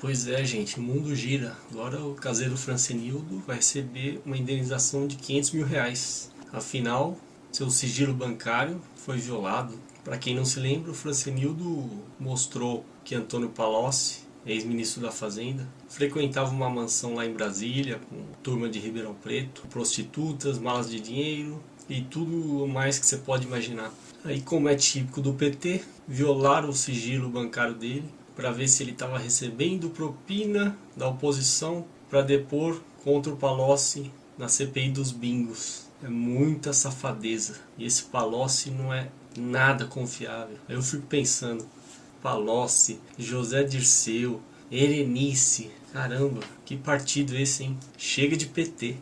Pois é, gente, o mundo gira. Agora o caseiro Francenildo vai receber uma indenização de 500 mil reais. Afinal, seu sigilo bancário foi violado. Para quem não se lembra, o Francenildo mostrou que Antônio Palocci, ex-ministro da Fazenda, frequentava uma mansão lá em Brasília com turma de Ribeirão Preto, prostitutas, malas de dinheiro e tudo mais que você pode imaginar. Aí, como é típico do PT, violaram o sigilo bancário dele para ver se ele estava recebendo propina da oposição para depor contra o Palocci na CPI dos bingos. É muita safadeza. E esse Palocci não é nada confiável. Aí eu fico pensando, Palocci, José Dirceu, Erenice, caramba, que partido esse, hein? Chega de PT.